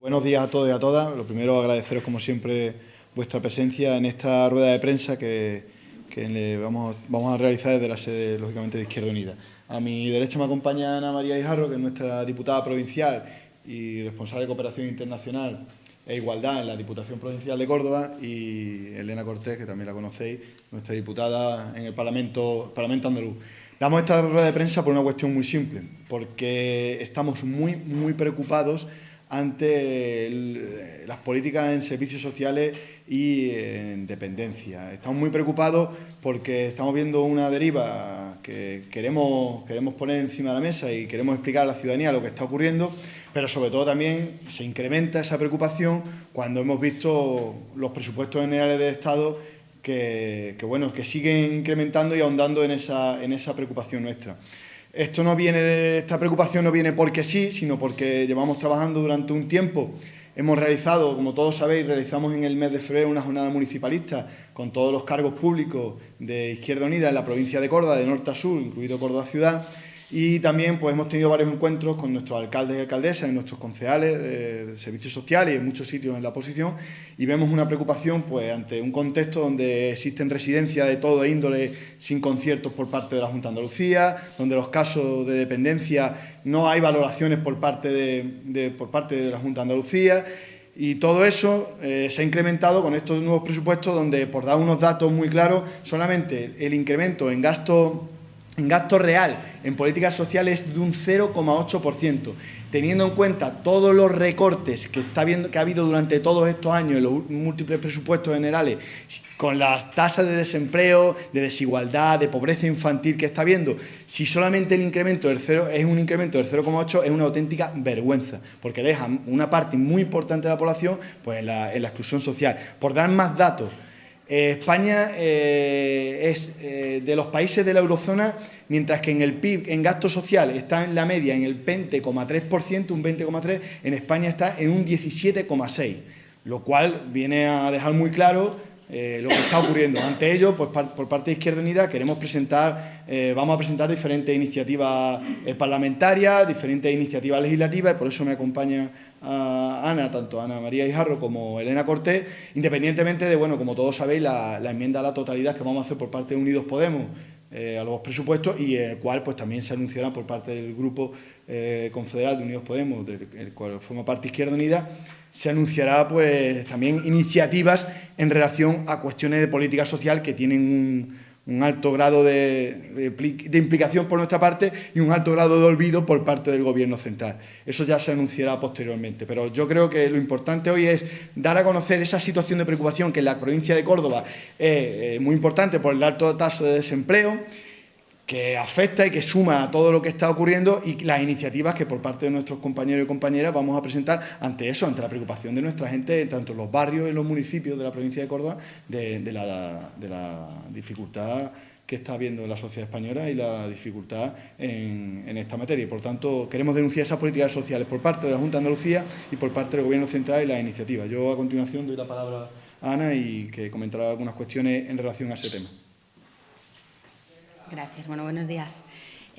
Buenos días a todos y a todas. Lo primero, agradeceros como siempre vuestra presencia en esta rueda de prensa que, vamos, a realizar desde la sede, lógicamente, de Izquierda Unida. A mi derecha me acompaña Ana María Ijarro, que es nuestra diputada provincial y responsable de Cooperación Internacional e Igualdad en la Diputación Provincial de Córdoba, y Elena Cortés, que también la conocéis, nuestra diputada en el Parlamento, Parlamento Andaluz. Damos esta rueda de prensa por una cuestión muy simple, porque estamos muy, muy preocupados ante las políticas en servicios sociales y en dependencia. Estamos muy preocupados porque estamos viendo una deriva que queremos, queremos poner encima de la mesa y queremos explicar a la ciudadanía lo que está ocurriendo, pero sobre todo también se incrementa esa preocupación cuando hemos visto los presupuestos generales del Estado que, bueno, que siguen incrementando y ahondando en esa, en esa preocupación nuestra. Esto no viene, esta preocupación no viene porque sí, sino porque llevamos trabajando durante un tiempo. Hemos realizado, como todos sabéis, realizamos en el mes de febrero una jornada municipalista con todos los cargos públicos de Izquierda Unida en la provincia de Córdoba, de norte a sur, incluido Córdoba Ciudad, y también pues, hemos tenido varios encuentros con nuestros alcaldes y alcaldesas y nuestros concejales de servicios sociales y en muchos sitios en la oposición y vemos una preocupación pues, ante un contexto donde existen residencias de todo índole sin conciertos por parte de la Junta de Andalucía, donde los casos de dependencia no hay valoraciones por parte de, por parte de la Junta de Andalucía y todo eso eh, se ha incrementado con estos nuevos presupuestos donde, por dar unos datos muy claros, solamente el incremento en gasto en gasto real en políticas sociales de un 0,8%, teniendo en cuenta todos los recortes que, está viendo, que ha habido durante todos estos años en los múltiples presupuestos generales, con las tasas de desempleo, de desigualdad, de pobreza infantil que está habiendo, si solamente el incremento del 0 es un incremento del 0,8 es una auténtica vergüenza, porque deja una parte muy importante de la población pues, en la exclusión social. Por dar más datos, eh, España eh, es eh, de los países de la eurozona, mientras que en el PIB, en gasto social, está en la media en el 20,3%, un 20,3%, en España está en un 17,6%, lo cual viene a dejar muy claro lo que está ocurriendo. Ante ello, pues, por parte de Izquierda Unida queremos presentar, vamos a presentar diferentes iniciativas parlamentarias, diferentes iniciativas legislativas, y por eso me acompaña a Ana, tanto Ana María Ijarro como Elena Cortés, independientemente de, bueno, como todos sabéis, la, enmienda a la totalidad que vamos a hacer por parte de Unidos Podemos eh, a los presupuestos y el cual pues también se anunciará por parte del grupo eh, confederal de Unidos Podemos, del cual forma parte Izquierda Unida, se anunciará pues también iniciativas en relación a cuestiones de política social que tienen un alto grado de, implicación por nuestra parte y un alto grado de olvido por parte del Gobierno central. Eso ya se anunciará posteriormente, pero yo creo que lo importante hoy es dar a conocer esa situación de preocupación que en la provincia de Córdoba es eh, muy importante por el alto tasa de desempleo, que afecta y que suma a todo lo que está ocurriendo y las iniciativas que por parte de nuestros compañeros y compañeras vamos a presentar ante eso, ante la preocupación de nuestra gente, tanto en los barrios y los municipios de la provincia de Córdoba, de, la, dificultad que está habiendo en la sociedad española y la dificultad en, esta materia. por tanto, queremos denunciar esas políticas sociales por parte de la Junta de Andalucía y por parte del Gobierno Central y las iniciativas. Yo, a continuación, doy la palabra a Ana y que comentará algunas cuestiones en relación a ese tema. Gracias. Bueno, buenos días.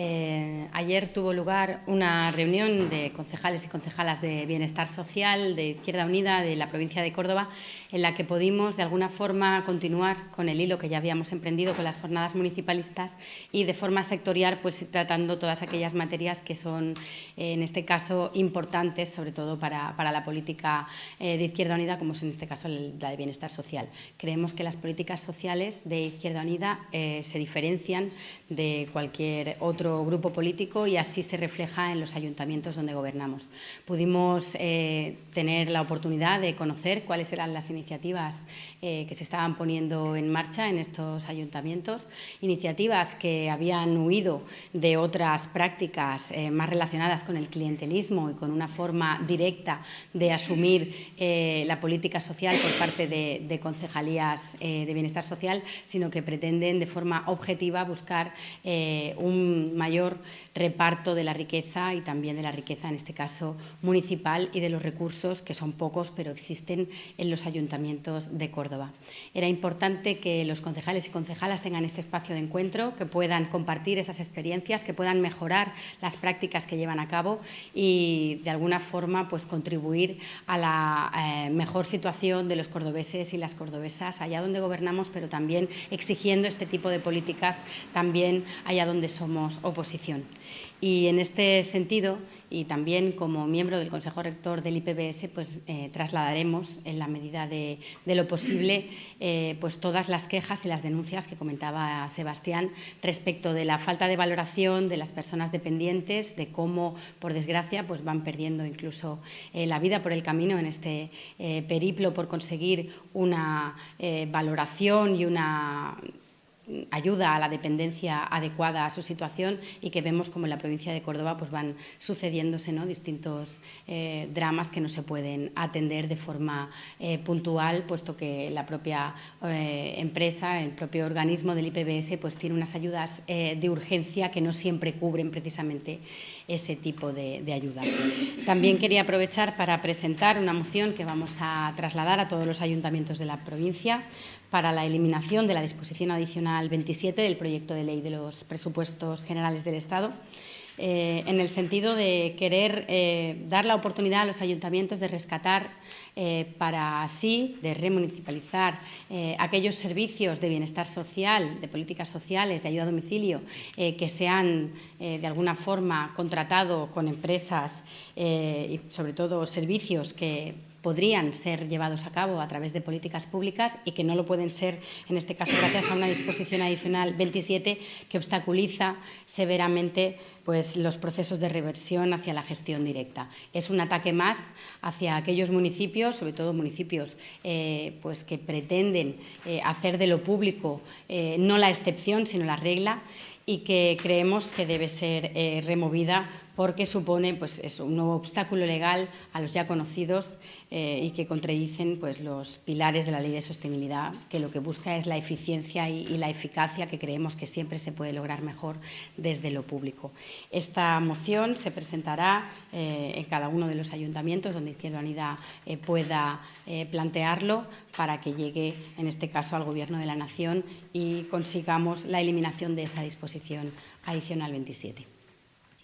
Eh, ayer tuvo lugar una reunión de concejales y concejalas de Bienestar Social de Izquierda Unida de la provincia de Córdoba, en la que pudimos de alguna forma continuar con el hilo que ya habíamos emprendido con las jornadas municipalistas y de forma sectorial pues tratando todas aquellas materias que son eh, en este caso importantes, sobre todo para, la política eh, de Izquierda Unida, como es en este caso la de Bienestar Social. Creemos que las políticas sociales de Izquierda Unida se diferencian de cualquier otro grupo político y así se refleja en los ayuntamientos donde gobernamos. Pudimos eh, tener la oportunidad de conocer cuáles eran las iniciativas eh, que se estaban poniendo en marcha en estos ayuntamientos, iniciativas que habían huido de otras prácticas eh, más relacionadas con el clientelismo y con una forma directa de asumir la política social por parte de, de concejalías de bienestar social, sino que pretenden de forma objetiva buscar un mayor reparto de la riqueza y también de la riqueza, en este caso, municipal y de los recursos, que son pocos, pero existen en los ayuntamientos de Córdoba. Era importante que los concejales y concejalas tengan este espacio de encuentro, que puedan compartir esas experiencias, que puedan mejorar las prácticas que llevan a cabo y, de alguna forma, pues, contribuir a la eh, mejor situación de los cordobeses y las cordobesas allá donde gobernamos, pero también exigiendo este tipo de políticas también allá donde somos oposición. Y en este sentido, y también como miembro del Consejo Rector del IPBS, pues eh, trasladaremos en la medida de, lo posible eh, pues todas las quejas y las denuncias que comentaba Sebastián respecto de la falta de valoración de las personas dependientes, de cómo, por desgracia, pues van perdiendo incluso eh, la vida por el camino en este periplo por conseguir una valoración y una ayuda a la dependencia adecuada a su situación y que vemos como en la provincia de Córdoba pues van sucediéndose ¿no? distintos eh, dramas que no se pueden atender de forma eh, puntual, puesto que la propia eh, empresa, el propio organismo del IPBS pues tiene unas ayudas de urgencia que no siempre cubren precisamente ese tipo de, de ayudas. También quería aprovechar para presentar una moción que vamos a trasladar a todos los ayuntamientos de la provincia para la eliminación de la disposición adicional 27 del proyecto de ley de los presupuestos generales del Estado, eh, en el sentido de querer eh, dar la oportunidad a los ayuntamientos de rescatar eh, para así, de remunicipalizar aquellos servicios de bienestar social, de políticas sociales, de ayuda a domicilio, que se han de alguna forma contratado con empresas y sobre todo servicios que podrían ser llevados a cabo a través de políticas públicas y que no lo pueden ser, en este caso, gracias a una disposición adicional 27 que obstaculiza severamente pues, los procesos de reversión hacia la gestión directa. Es un ataque más hacia aquellos municipios, sobre todo municipios eh, pues, que pretenden eh, hacer de lo público eh, no la excepción, sino la regla, y que creemos que debe ser removida porque supone pues, un nuevo obstáculo legal a los ya conocidos eh, y que contradicen pues, los pilares de la ley de sostenibilidad, que lo que busca es la eficiencia y, la eficacia que creemos que siempre se puede lograr mejor desde lo público. Esta moción se presentará eh, en cada uno de los ayuntamientos donde Izquierda Unida eh, pueda plantearlo para que llegue, en este caso, al Gobierno de la Nación y consigamos la eliminación de esa disposición adicional 27.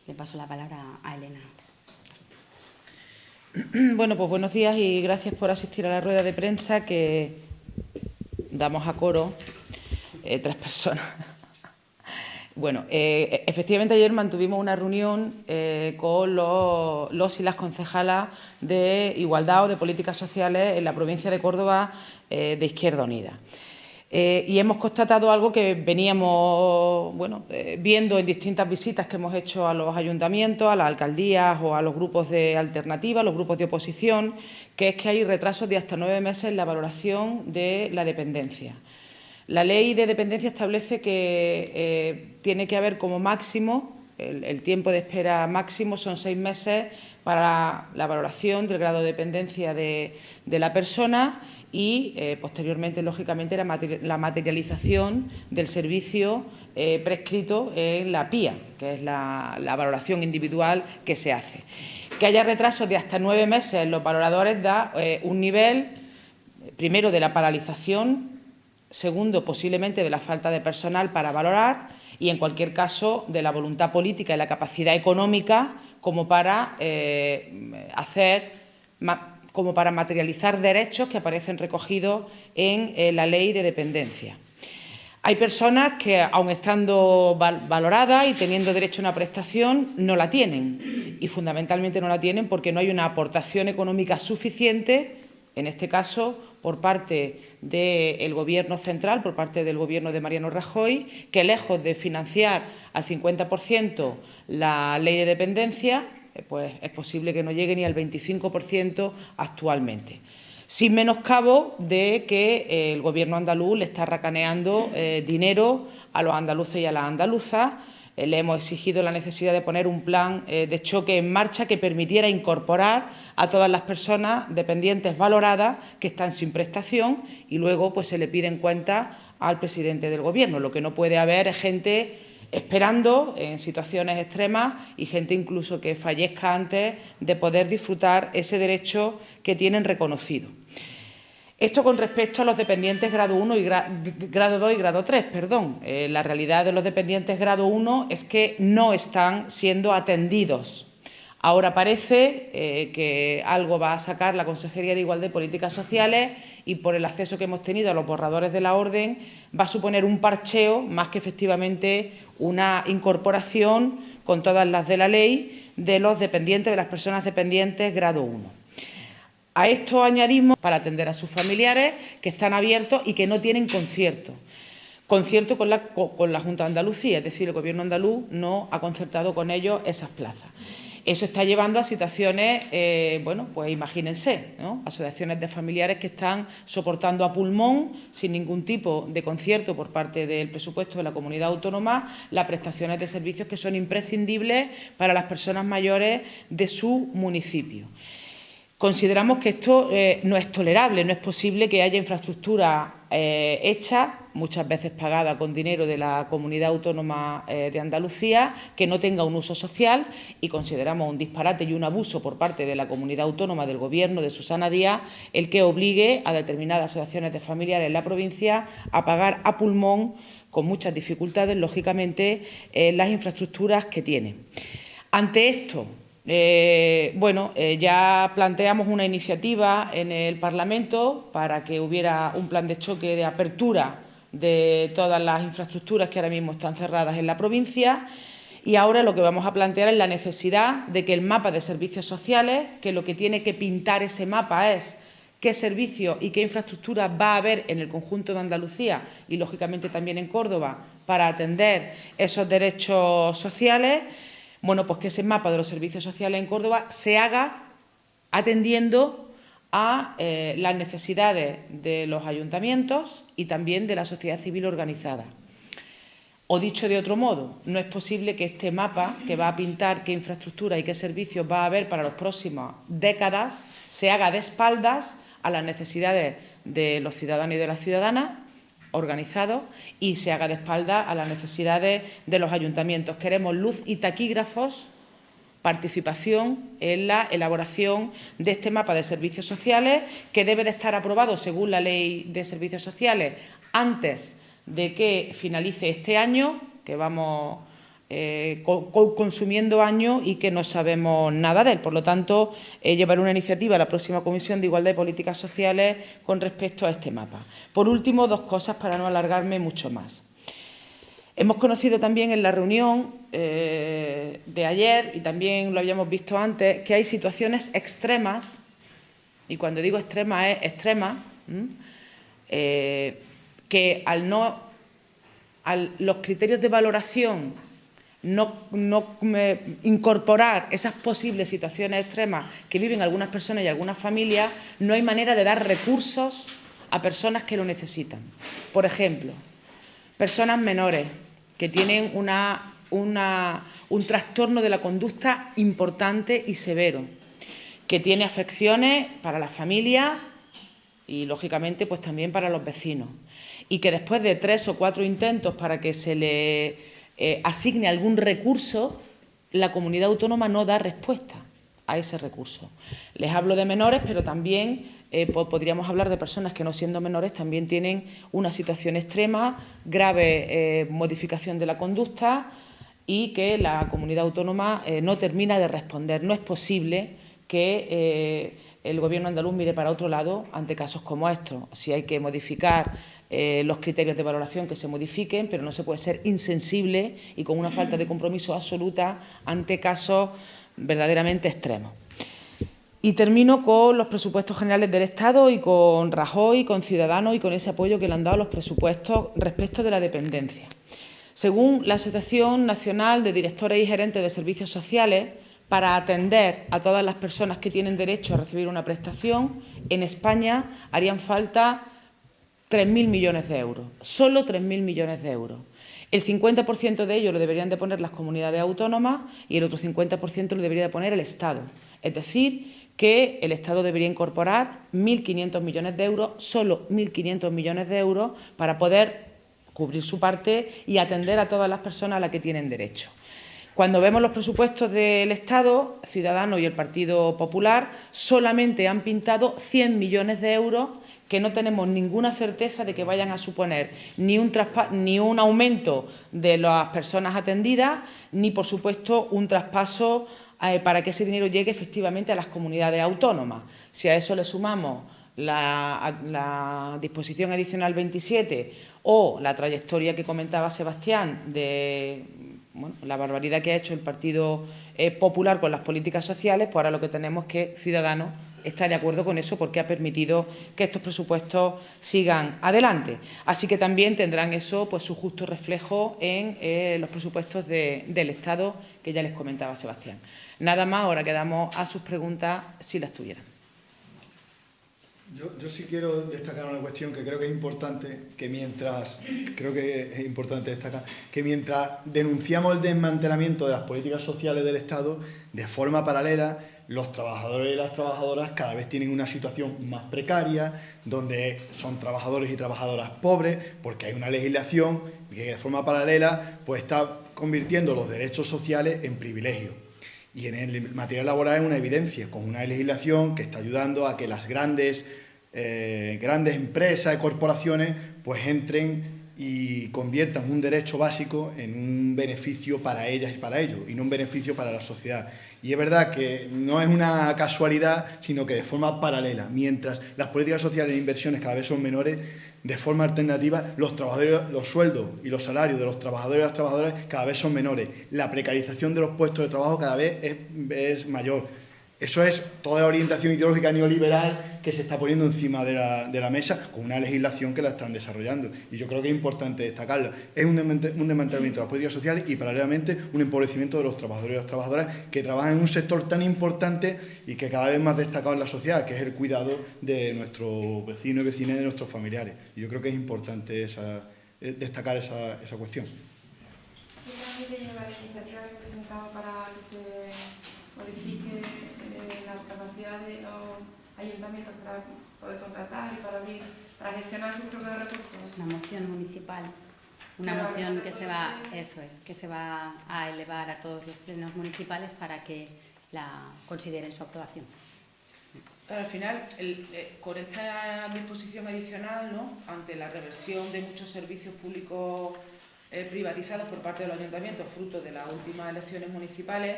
Le paso la palabra a Elena. Bueno, pues buenos días y gracias por asistir a la rueda de prensa que damos a coro eh, tres personas. Bueno, eh, efectivamente ayer mantuvimos una reunión eh, con los, los, y las concejalas de Igualdad o de Políticas Sociales en la provincia de Córdoba de Izquierda Unida. Eh, y hemos constatado algo que veníamos bueno, eh, viendo en distintas visitas que hemos hecho a los ayuntamientos, a las alcaldías o a los grupos de alternativa, los grupos de oposición, que es que hay retrasos de hasta nueve meses en la valoración de la dependencia. La ley de dependencia establece que eh, tiene que haber como máximo, el, tiempo de espera máximo son seis meses para la valoración del grado de dependencia de, la persona y eh, posteriormente, lógicamente, la, materialización del servicio eh, prescrito en la PIA, que es la, valoración individual que se hace. Que haya retrasos de hasta nueve meses en los valoradores da eh, un nivel, primero, de la paralización, segundo, posiblemente de la falta de personal para valorar y, en cualquier caso, de la voluntad política y la capacidad económica como para hacer como para materializar derechos que aparecen recogidos en eh, la ley de dependencia. Hay personas que, aun estando valoradas y teniendo derecho a una prestación, no la tienen. Y fundamentalmente no la tienen porque no hay una aportación económica suficiente, en este caso, por parte del Gobierno central, por parte del Gobierno de Mariano Rajoy, que lejos de financiar al 50% la ley de dependencia, eh, pues es posible que no llegue ni al 25% actualmente. Sin menoscabo de que eh, el Gobierno andaluz le está racaneando eh, dinero a los andaluces y a las andaluzas. Le hemos exigido la necesidad de poner un plan de choque en marcha que permitiera incorporar a todas las personas dependientes valoradas que están sin prestación y luego pues, se le piden cuenta al presidente del Gobierno. Lo que no puede haber es gente esperando en situaciones extremas y gente incluso que fallezca antes de poder disfrutar ese derecho que tienen reconocido. Esto con respecto a los dependientes grado 1 y grado 2 y grado 3, perdón. Eh, la realidad de los dependientes grado 1 es que no están siendo atendidos. Ahora parece eh, que algo va a sacar la Consejería de Igualdad y Políticas Sociales y por el acceso que hemos tenido a los borradores de la orden va a suponer un parcheo más que efectivamente una incorporación con todas las de la ley de los dependientes, de las personas dependientes grado 1. A esto añadimos para atender a sus familiares que están abiertos y que no tienen concierto. Concierto con la, Junta de Andalucía, es decir, el Gobierno andaluz no ha concertado con ellos esas plazas. Eso está llevando a situaciones, eh, bueno, pues imagínense, asociaciones de familiares que están soportando a pulmón, sin ningún tipo de concierto por parte del presupuesto de la comunidad autónoma, las prestaciones de servicios que son imprescindibles para las personas mayores de su municipio. Consideramos que esto eh, no es tolerable, no es posible que haya infraestructura eh, hecha, muchas veces pagada con dinero de la Comunidad Autónoma eh, de Andalucía, que no tenga un uso social y consideramos un disparate y un abuso por parte de la Comunidad Autónoma del Gobierno de Susana Díaz el que obligue a determinadas asociaciones de familiares en la provincia a pagar a pulmón, con muchas dificultades, lógicamente, las infraestructuras que tiene. Ante esto, eh, bueno, eh, ya planteamos una iniciativa en el Parlamento para que hubiera un plan de choque de apertura de todas las infraestructuras que ahora mismo están cerradas en la provincia. Y ahora lo que vamos a plantear es la necesidad de que el mapa de servicios sociales, que lo que tiene que pintar ese mapa es qué servicios y qué infraestructuras va a haber en el conjunto de Andalucía y, lógicamente, también en Córdoba para atender esos derechos sociales, bueno, pues que ese mapa de los servicios sociales en Córdoba se haga atendiendo a eh, las necesidades de los ayuntamientos y también de la sociedad civil organizada. O dicho de otro modo, no es posible que este mapa, que va a pintar qué infraestructura y qué servicios va a haber para las próximas décadas, se haga de espaldas a las necesidades de los ciudadanos y de las ciudadanas organizado y se haga de espalda a las necesidades de los ayuntamientos. Queremos luz y taquígrafos, participación en la elaboración de este mapa de servicios sociales que debe de estar aprobado según la Ley de Servicios Sociales antes de que finalice este año, que vamos eh, consumiendo años y que no sabemos nada de él. Por lo tanto, eh, llevaré una iniciativa a la próxima Comisión de Igualdad y Políticas Sociales con respecto a este mapa. Por último, dos cosas para no alargarme mucho más. Hemos conocido también en la reunión eh, de ayer, y también lo habíamos visto antes, que hay situaciones extremas, y cuando digo extrema es extrema, que al no, los criterios de valoración no, incorporar esas posibles situaciones extremas que viven algunas personas y algunas familias, no hay manera de dar recursos a personas que lo necesitan. Por ejemplo, personas menores que tienen un trastorno de la conducta importante y severo, que tiene afecciones para la familia y, lógicamente, pues también para los vecinos, y que después de tres o cuatro intentos para que se le eh, asigne algún recurso, la comunidad autónoma no da respuesta a ese recurso. Les hablo de menores, pero también eh, podríamos hablar de personas que no siendo menores también tienen una situación extrema, grave eh, modificación de la conducta y que la comunidad autónoma no termina de responder. No es posible que el Gobierno andaluz mire para otro lado ante casos como estos. Si hay que modificar eh, los criterios de valoración que se modifiquen, pero no se puede ser insensible y con una falta de compromiso absoluta ante casos verdaderamente extremos. Y termino con los presupuestos generales del Estado y con Rajoy, con Ciudadanos y con ese apoyo que le han dado los presupuestos respecto de la dependencia. Según la Asociación Nacional de Directores y Gerentes de Servicios Sociales, para atender a todas las personas que tienen derecho a recibir una prestación, en España harían falta 3.000 millones de euros, solo 3.000 millones de euros. El 50% de ello lo deberían de poner las comunidades autónomas y el otro 50% lo debería de poner el Estado. Es decir, que el Estado debería incorporar 1.500 millones de euros, solo 1.500 millones de euros, para poder cubrir su parte y atender a todas las personas a las que tienen derecho. Cuando vemos los presupuestos del Estado, Ciudadanos y el Partido Popular solamente han pintado 100 millones de euros que no tenemos ninguna certeza de que vayan a suponer ni un, ni un aumento de las personas atendidas, ni, por supuesto, un traspaso eh, para que ese dinero llegue efectivamente a las comunidades autónomas. Si a eso le sumamos la, la disposición adicional 27 o la trayectoria que comentaba Sebastián de la barbaridad que ha hecho el Partido eh, Popular con las políticas sociales, pues ahora lo que tenemos es que Ciudadanos está de acuerdo con eso porque ha permitido que estos presupuestos sigan adelante. Así que también tendrán eso pues, su justo reflejo en eh, los presupuestos del Estado que ya les comentaba Sebastián. Nada más, ahora quedamos a sus preguntas si las tuvieran. Yo, yo, sí quiero destacar una cuestión que creo que es importante, que mientras, creo que es importante destacar, que mientras denunciamos el desmantelamiento de las políticas sociales del Estado, de forma paralela, los trabajadores y las trabajadoras cada vez tienen una situación más precaria, donde son trabajadores y trabajadoras pobres, porque hay una legislación que de forma paralela pues está convirtiendo los derechos sociales en privilegios. Y en el material laboral es una evidencia, con una legislación que está ayudando a que las grandes eh, grandes empresas corporaciones pues entren y conviertan un derecho básico en un beneficio para ellas y para ellos, y no un beneficio para la sociedad. Y es verdad que no es una casualidad, sino que de forma paralela, mientras las políticas sociales e inversiones cada vez son menores, de forma alternativa, los, trabajadores, los sueldos y los salarios de los trabajadores y las trabajadoras cada vez son menores. La precarización de los puestos de trabajo cada vez es mayor eso es toda la orientación ideológica neoliberal que se está poniendo encima de la, mesa con una legislación que la están desarrollando. Y yo creo que es importante destacarla. Es un, desmantelamiento de las políticas sociales y paralelamente un empobrecimiento de los trabajadores y las trabajadoras que trabajan en un sector tan importante y que cada vez más destacado en la sociedad, que es el cuidado de nuestros vecinos y vecinas de nuestros familiares. Y yo creo que es importante eh, destacar esa, esa cuestión. para que se modifique de los ayuntamientos para poder contratar y para, abrir, para gestionar sus propios recursos. Es una moción municipal. Una moción que se va, eso es, que se va a elevar a todos los plenos municipales para que la consideren su aprobación. al final, eh, con esta disposición adicional, ¿no? ante la reversión de muchos servicios públicos eh, privatizados por parte de los ayuntamientos, fruto de las últimas elecciones municipales,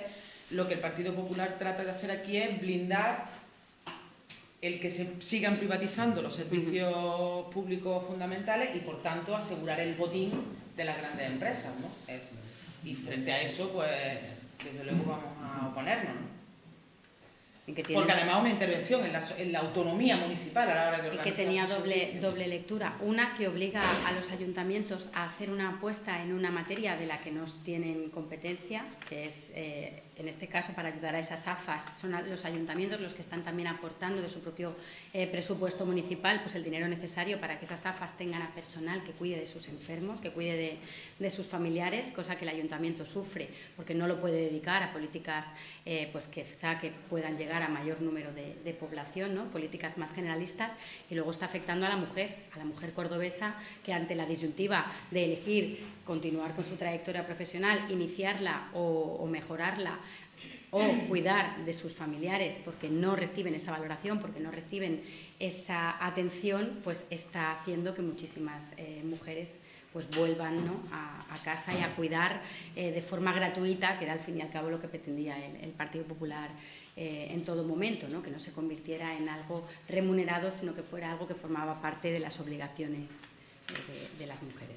lo que el Partido Popular trata de hacer aquí es blindar el que se sigan privatizando los servicios públicos fundamentales y, por tanto, asegurar el botín de las grandes empresas. ¿no? y frente a eso, pues, desde luego vamos a oponernos. Porque además una intervención en la, en la, autonomía municipal a la hora de organizar... Y que tenía doble, doble lectura. Una que obliga a los ayuntamientos a hacer una apuesta en una materia de la que no tienen competencia, que es eh, en este caso para ayudar a esas AFAS, son los ayuntamientos los que están también aportando de su propio eh, presupuesto municipal pues el dinero necesario para que esas AFAS tengan a personal que cuide de sus enfermos, que cuide de, sus familiares, cosa que el ayuntamiento sufre porque no lo puede dedicar a políticas eh, pues que, puedan llegar a mayor número de, población, ¿no? políticas más generalistas y luego está afectando a la mujer, a la mujer cordobesa que ante la disyuntiva de elegir continuar con su trayectoria profesional, iniciarla o, mejorarla o cuidar de sus familiares porque no reciben esa valoración, porque no reciben esa atención, pues está haciendo que muchísimas eh, mujeres pues vuelvan a, casa y a cuidar eh, de forma gratuita, que era al fin y al cabo lo que pretendía el, Partido Popular eh, en todo momento, ¿no? que no se convirtiera en algo remunerado, sino que fuera algo que formaba parte de las obligaciones de, las mujeres.